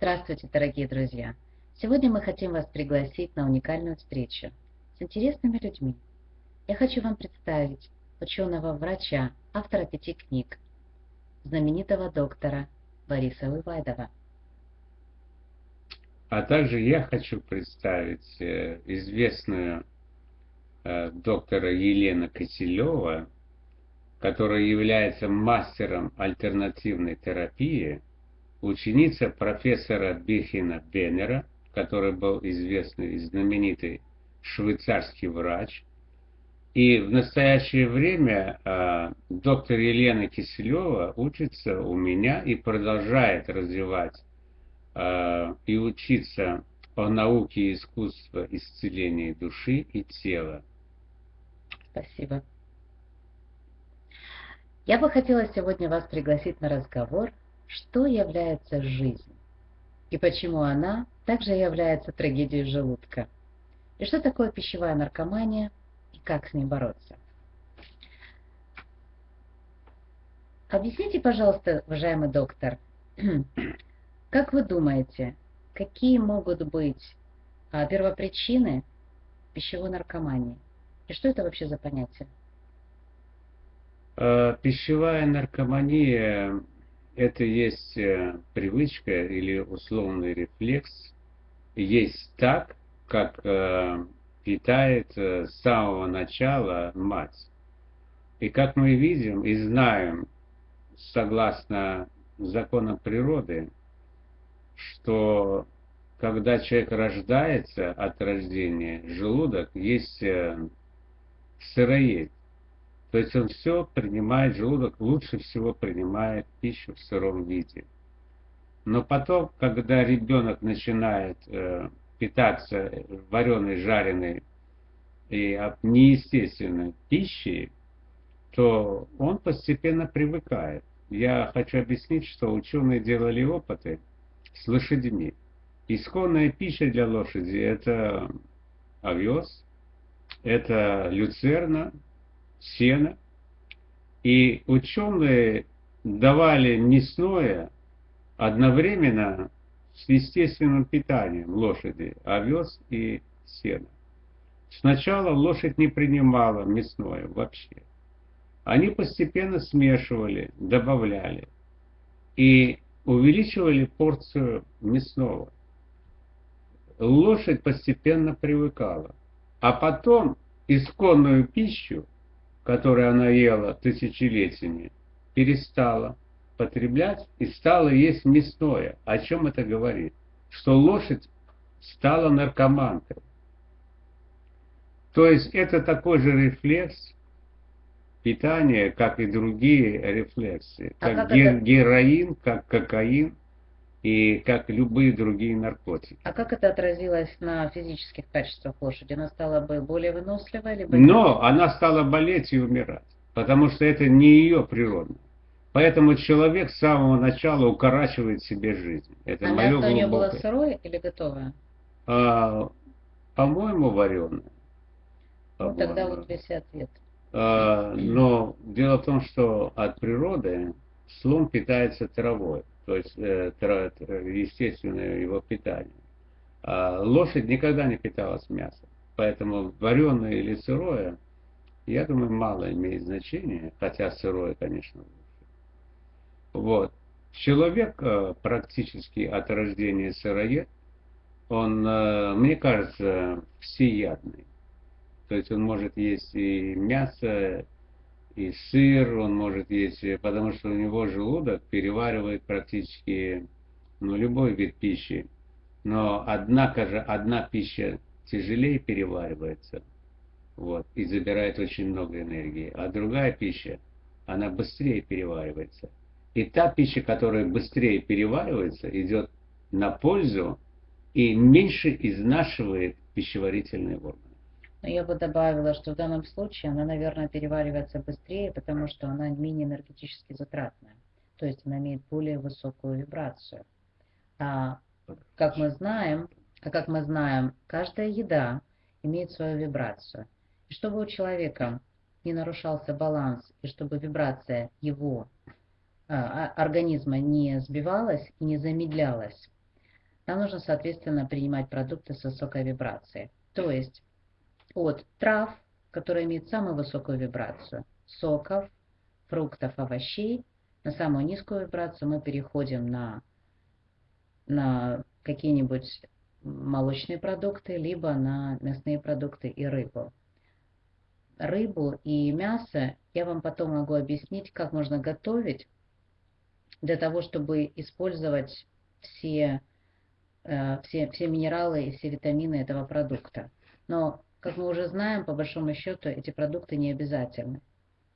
Здравствуйте, дорогие друзья! Сегодня мы хотим вас пригласить на уникальную встречу с интересными людьми. Я хочу вам представить ученого-врача, автора пяти книг, знаменитого доктора Бориса Вывайдова. А также я хочу представить э, известную э, доктора Елена Киселева, которая является мастером альтернативной терапии, ученица профессора Бихина Беннера, который был известный и знаменитый швейцарский врач. И в настоящее время э, доктор Елена Киселева учится у меня и продолжает развивать э, и учиться о науке и искусстве исцеления души и тела. Спасибо. Я бы хотела сегодня вас пригласить на разговор, что является жизнь и почему она также является трагедией желудка. И что такое пищевая наркомания и как с ней бороться. Объясните, пожалуйста, уважаемый доктор, как вы думаете, какие могут быть а, первопричины пищевой наркомании? И что это вообще за понятие? Э, пищевая наркомания – это есть э, привычка или условный рефлекс, есть так, как э, питает с самого начала мать. И как мы видим и знаем, согласно законам природы, что когда человек рождается от рождения, желудок есть сыроед. То есть он все принимает, желудок лучше всего принимает пищу в сыром виде. Но потом, когда ребенок начинает э, питаться вареной, жареной и неестественной пищей, то он постепенно привыкает. Я хочу объяснить, что ученые делали опыты с лошадьми. Исконная пища для лошади – это овес, это люцерна, сена. И ученые давали мясное одновременно с естественным питанием лошади, овес и сена. Сначала лошадь не принимала мясное вообще. Они постепенно смешивали, добавляли и увеличивали порцию мясного. Лошадь постепенно привыкала. А потом исконную пищу которое она ела тысячелетиями, перестала потреблять и стала есть мясное. О чем это говорит? Что лошадь стала наркоманкой. То есть это такой же рефлекс питания, как и другие рефлексы. А как, как ге- это... героин, как кокаин – и как любые другие наркотики. А как это отразилось на физических качествах лошади? Она стала бы более выносливой? Либо Но она стала болеть и умирать, потому что это не ее природа. Поэтому человек с самого начала укорачивает себе жизнь. Это а мое мясо у нее было сырое или готовое? А, по-моему, вареное. По ну, тогда вот весь ответ. А, но дело в том, что от природы слон питается травой то есть э, естественное его питание. А лошадь никогда не питалась мясом, поэтому вареное или сырое, я думаю, мало имеет значения, хотя сырое, конечно, лучше. Вот. Человек э, практически от рождения сыроед, он, э, мне кажется, всеядный. То есть он может есть и мясо, и сыр он может есть, потому что у него желудок переваривает практически ну, любой вид пищи. Но однако же одна пища тяжелее переваривается вот, и забирает очень много энергии, а другая пища, она быстрее переваривается. И та пища, которая быстрее переваривается, идет на пользу и меньше изнашивает пищеварительные органы. Но я бы добавила, что в данном случае она, наверное, переваривается быстрее, потому что она менее энергетически затратная. То есть она имеет более высокую вибрацию. А как мы знаем, а как мы знаем, каждая еда имеет свою вибрацию. И чтобы у человека не нарушался баланс, и чтобы вибрация его а, а организма не сбивалась и не замедлялась, нам нужно, соответственно, принимать продукты с высокой вибрацией. То есть от трав, которые имеют самую высокую вибрацию, соков, фруктов, овощей, на самую низкую вибрацию мы переходим на, на какие-нибудь молочные продукты, либо на мясные продукты и рыбу. Рыбу и мясо я вам потом могу объяснить, как можно готовить для того, чтобы использовать все, э, все, все минералы и все витамины этого продукта. Но, как мы уже знаем, по большому счету эти продукты не обязательны.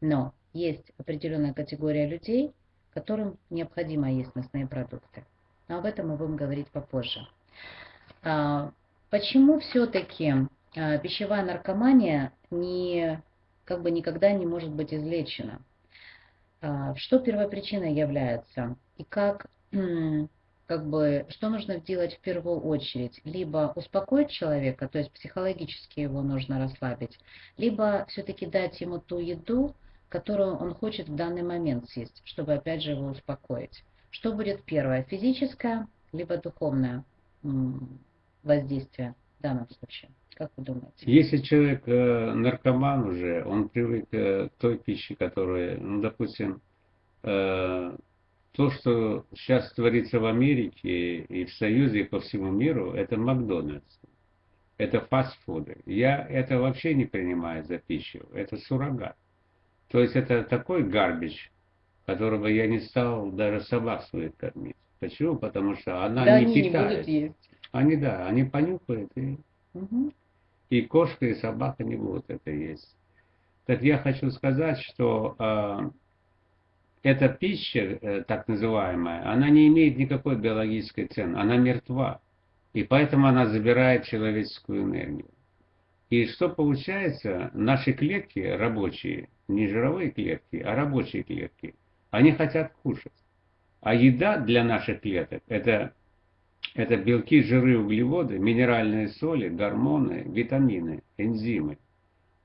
Но есть определенная категория людей, которым необходимо есть мясные продукты. Но об этом мы будем говорить попозже. А, почему все-таки а, пищевая наркомания не, как бы никогда не может быть излечена? А, что первопричиной является? И как, как бы, что нужно делать в первую очередь? Либо успокоить человека, то есть психологически его нужно расслабить, либо все-таки дать ему ту еду, которую он хочет в данный момент съесть, чтобы опять же его успокоить. Что будет первое, физическое, либо духовное воздействие в данном случае? Как вы думаете? Если человек э, наркоман уже, он привык э, к той пище, которая, ну, допустим, э, то, что сейчас творится в Америке и в Союзе, и по всему миру, это Макдональдс. Это фастфуды. Я это вообще не принимаю за пищу. Это суррогат. То есть это такой гарбич, которого я не стал даже собак своих кормить. Почему? Потому что она да, не они питает. не будут есть. Они, да, они понюхают, и, Угу. и кошка, и собака не будут это есть. Так я хочу сказать, что э, эта пища, э, так называемая, она не имеет никакой биологической цены, она мертва. И поэтому она забирает человеческую энергию. И что получается, наши клетки рабочие, не жировые клетки, а рабочие клетки, они хотят кушать. А еда для наших клеток это, это белки, жиры, углеводы, минеральные соли, гормоны, витамины, энзимы.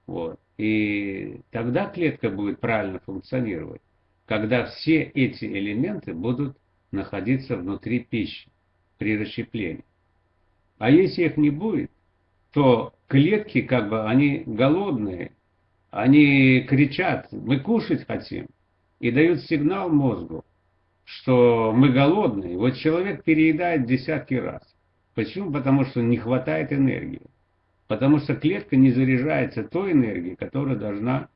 Вот. И тогда клетка будет правильно функционировать, когда все эти элементы будут находиться внутри пищи при расщеплении. А если их не будет, то клетки, как бы, они голодные, они кричат, мы кушать хотим, и дают сигнал мозгу, что мы голодные. Вот человек переедает десятки раз. Почему? Потому что не хватает энергии. Потому что клетка не заряжается той энергией, которая должна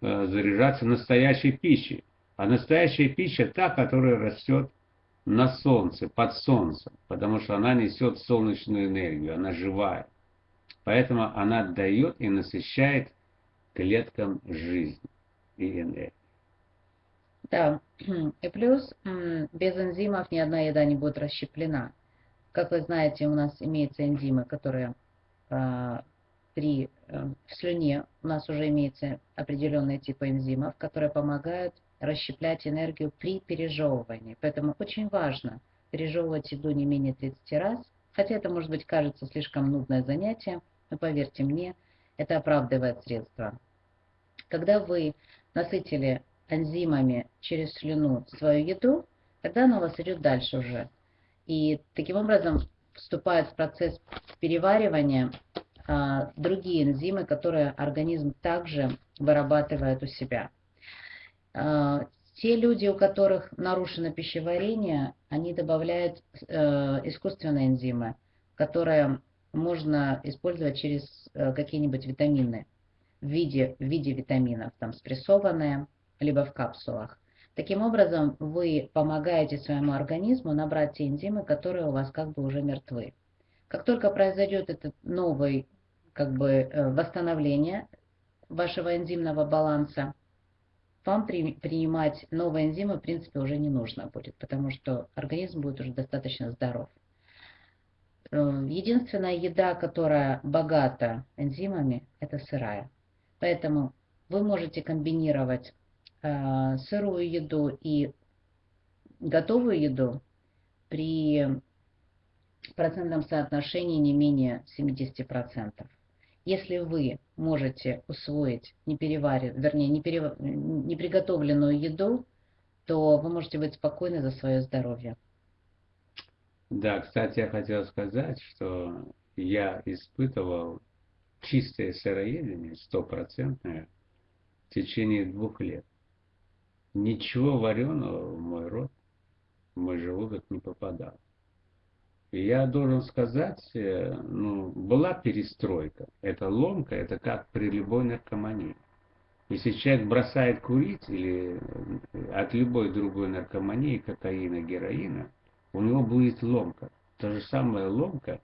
э, заряжаться настоящей пищей. А настоящая пища та, которая растет на солнце, под солнцем, потому что она несет солнечную энергию, она живая. Поэтому она дает и насыщает клеткам жизнь и энергию. Да, и плюс без энзимов ни одна еда не будет расщеплена. Как вы знаете, у нас имеются энзимы, которые э, при э, в слюне у нас уже имеются определенные типы энзимов, которые помогают расщеплять энергию при пережевывании. Поэтому очень важно пережевывать еду не менее 30 раз, хотя это может быть кажется слишком нудное занятие, но поверьте мне, это оправдывает средства. Когда вы насытили энзимами через слюну свою еду, тогда она у вас идет дальше уже. И таким образом вступает в процесс переваривания а, другие энзимы, которые организм также вырабатывает у себя. А, те люди, у которых нарушено пищеварение, они добавляют э, искусственные энзимы, которые можно использовать через э, какие-нибудь витамины в виде, в виде витаминов, там спрессованные, либо в капсулах. Таким образом, вы помогаете своему организму набрать те энзимы, которые у вас как бы уже мертвы. Как только произойдет этот новый как бы э, восстановление вашего энзимного баланса, вам при, принимать новые энзимы в принципе уже не нужно будет, потому что организм будет уже достаточно здоров. Э, единственная еда, которая богата энзимами, это сырая. Поэтому вы можете комбинировать Э, сырую еду и готовую еду при процентном соотношении не менее 70%. Если вы можете усвоить не переваренную, вернее, не, перев... не приготовленную еду, то вы можете быть спокойны за свое здоровье. Да, кстати, я хотел сказать, что я испытывал чистое сыроедение, стопроцентное, в течение двух лет. Ничего вареного в мой рот, в мой желудок не попадало. Я должен сказать, э, ну, была перестройка. Это ломка, это как при любой наркомании. Если человек бросает курить или э, от любой другой наркомании, кокаина, героина, у него будет ломка. То же самое ломка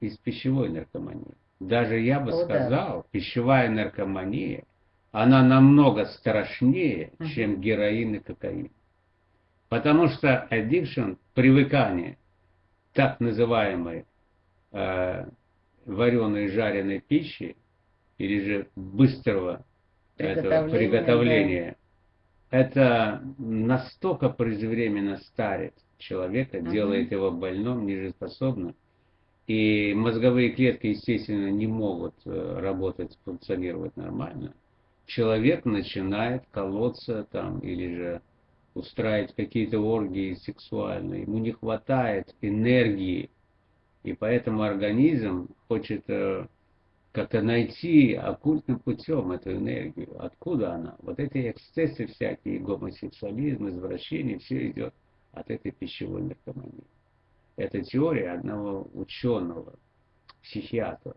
из пищевой наркомании. Даже я бы О, да. сказал, пищевая наркомания, она намного страшнее, Мгм. чем героин и кокаин. Потому что addiction, привыкание так называемой э, вареной жареной пищи или же быстрого этого Приготовление, приготовления, это настолько преждевременно старит человека, Мгм. делает его больным, нежиспособным. И мозговые клетки, естественно, не могут э, работать, функционировать нормально. Человек начинает колоться там или же устраивать какие-то оргии сексуальные. Ему не хватает энергии. И поэтому организм хочет э, как-то найти оккультным путем эту энергию. Откуда она? Вот эти эксцессы всякие, гомосексуализм, извращение, все идет от этой пищевой наркомании. Это теория одного ученого, психиатра.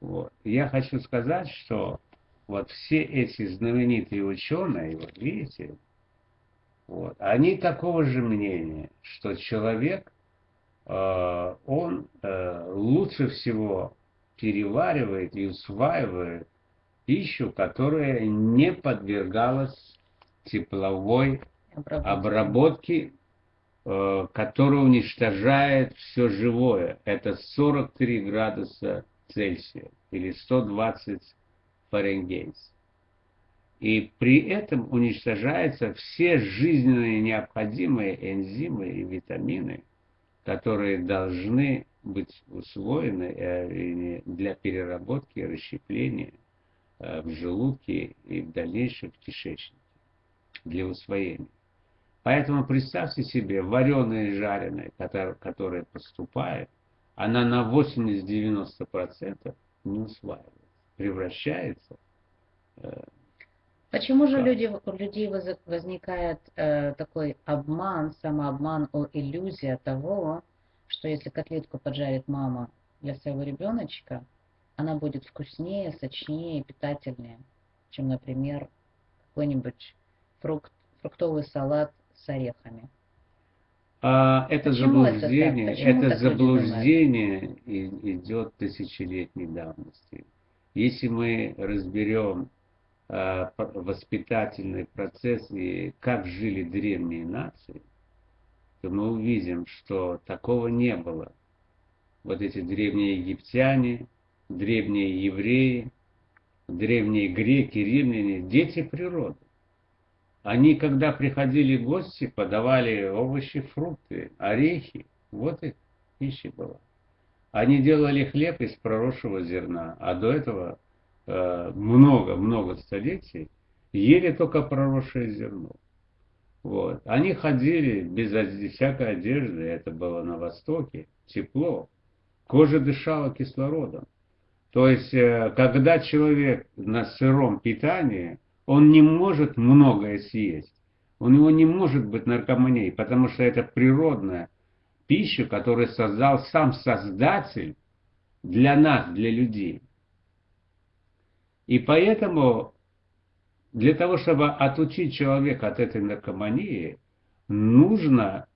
Вот. Я хочу сказать, что вот все эти знаменитые ученые, вот видите, вот, они такого же мнения, что человек, э, он э, лучше всего переваривает и усваивает пищу, которая не подвергалась тепловой Обработка. обработке, э, которая уничтожает все живое. Это 43 градуса Цельсия или 120 Фаренгейт. И при этом уничтожаются все жизненно необходимые энзимы и витамины, которые должны быть усвоены э, для переработки и расщепления э, в желудке и в дальнейшем в кишечнике для усвоения. Поэтому представьте себе, вареное и жареное, которое, поступает, она на 80-90% не усваивается, превращается. Почему же люди, у людей воз- возникает э, такой обман, самообман, о, иллюзия того, что если котлетку поджарит мама для своего ребеночка, она будет вкуснее, сочнее, питательнее, чем, например, какой-нибудь фрукт, фруктовый салат с орехами. А это Почему это заблуждение, это люди заблуждение идет тысячелетней давности. Если мы разберем воспитательный процесс и как жили древние нации, то мы увидим, что такого не было. Вот эти древние египтяне, древние евреи, древние греки, римляне, дети природы. Они, когда приходили гости, подавали овощи, фрукты, орехи. Вот их пища была. Они делали хлеб из проросшего зерна, а до этого э, много-много столетий ели только проросшее зерно. Вот. Они ходили без всякой одежды, это было на Востоке, тепло. Кожа дышала кислородом. То есть, э, когда человек на сыром питании, он не может многое съесть. У него не может быть наркомании, потому что это природная пища, которую создал сам Создатель для нас, для людей. И поэтому для того, чтобы отучить человека от этой наркомании, нужно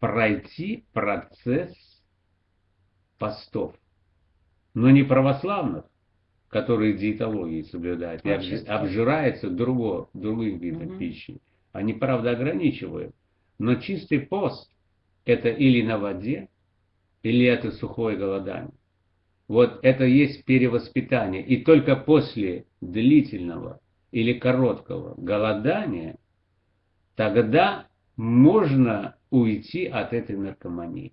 пройти процесс постов. Но не православных, которые диетологии соблюдают, и обжираются другого, другим видом Мгм. пищи. Они, правда, ограничивают. Но чистый пост – это или на воде, или это сухое голодание. Вот это есть перевоспитание. И только после длительного или короткого голодания тогда можно уйти от этой наркомании.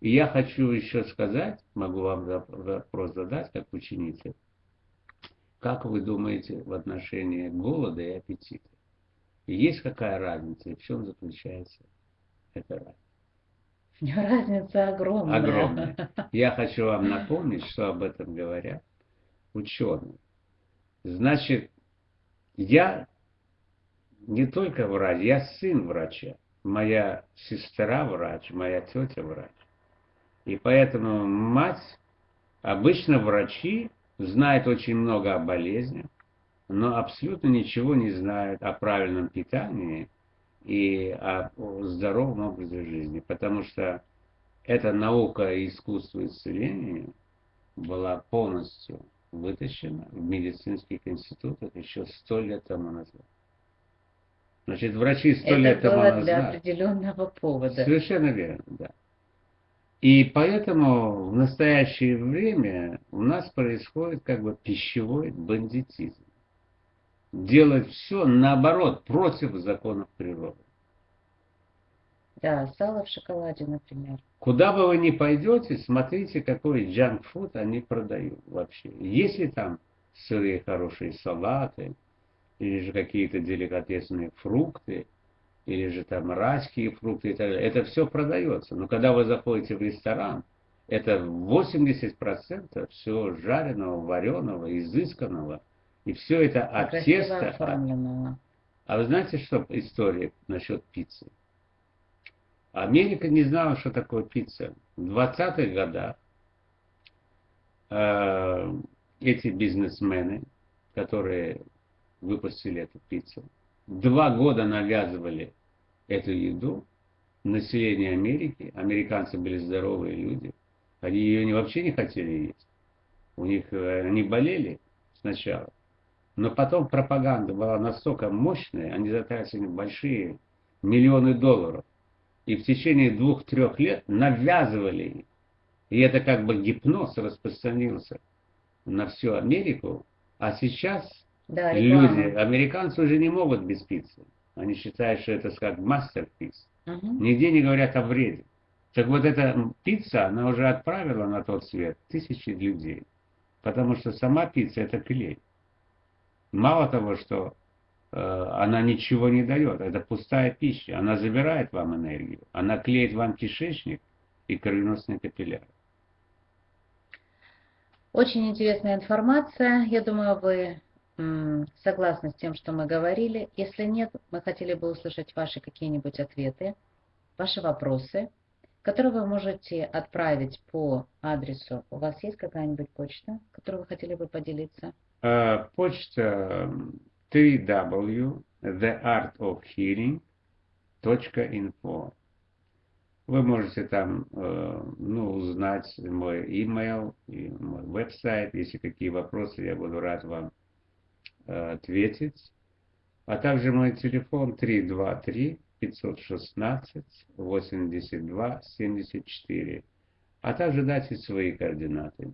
И я хочу еще сказать, могу вам вопрос задать, как ученица. Как вы думаете в отношении голода и аппетита? Есть какая разница и в чем заключается эта разница? Разница огромная. Огромная. Я хочу вам напомнить, что об этом говорят ученые. Значит, я не только врач, я сын врача. Моя сестра врач, моя тетя врач. И поэтому мать, обычно врачи знают очень много о болезнях, но абсолютно ничего не знают о правильном питании и о здоровом образе жизни, потому что эта наука и искусство исцеления была полностью вытащена в медицинских институтах еще сто лет тому назад. Значит, врачи сто лет Это тому было назад... для определенного повода. Совершенно верно, да. И поэтому в настоящее время у нас происходит как бы пищевой бандитизм. Делать все наоборот, против законов природы. Да, сало в шоколаде, например. Куда бы вы ни пойдете, смотрите, какой джанк-фуд они продают вообще. Есть ли там сырые хорошие салаты, или же какие-то деликатесные фрукты, или же там райские фрукты и так далее. Это все продается. Но когда вы заходите в ресторан, это 80% все жареного, вареного, изысканного. И все это от Красиво теста. оформленного. А вы знаете, что история насчет пиццы? Америка не знала, что такое пицца. В 20-х годах э, эти бизнесмены, которые выпустили эту пиццу, два года навязывали эту еду населению Америки. Американцы были здоровые люди. Они ее вообще не хотели есть. У них э, они болели сначала. Но потом пропаганда была настолько мощная, они затратили большие миллионы долларов. И в течение двух-трех лет навязывали. И это как бы гипноз распространился на всю Америку. А сейчас Да, люди, американцы уже не могут без пиццы. Они считают, что это как мастерпиц. Мгм. Нигде не говорят о вреде. Так вот эта пицца, она уже отправила на тот свет тысячи людей. Потому что сама пицца это клей. Мало того, что э, она ничего не дает, это пустая пища. Она забирает вам энергию. Она клеит вам кишечник и кровеносные капилляры. Очень интересная информация. Я думаю, вы согласны с тем, что мы говорили. Если нет, мы хотели бы услышать ваши какие-нибудь ответы, ваши вопросы, которые вы можете отправить по адресу. У вас есть какая-нибудь почта, которой вы хотели бы поделиться? Э, Почта www theartofhealing.info Вы можете там э, ну, узнать мой email и мой веб-сайт. Если какие вопросы, я буду рад вам э, ответить. А также мой телефон 323 516 82 74. А также дайте свои координаты.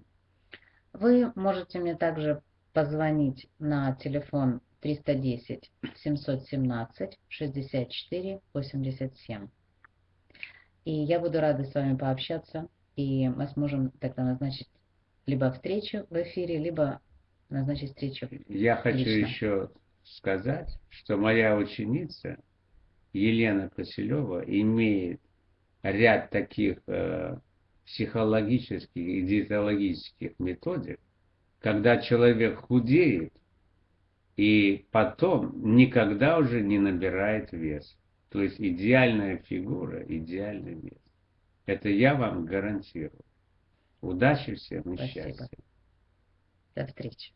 Вы можете мне также позвонить на телефон 310 717 64 87. И я буду рада с вами пообщаться, и мы сможем тогда назначить либо встречу в эфире, либо назначить встречу. Я хочу Лично. еще сказать, что моя ученица Елена Киселева имеет ряд таких э, психологических и диетологических методик, когда человек худеет и потом никогда уже не набирает вес. То есть идеальная фигура, идеальный вес. Это я вам гарантирую. Удачи всем и Спасибо. счастья. До встречи.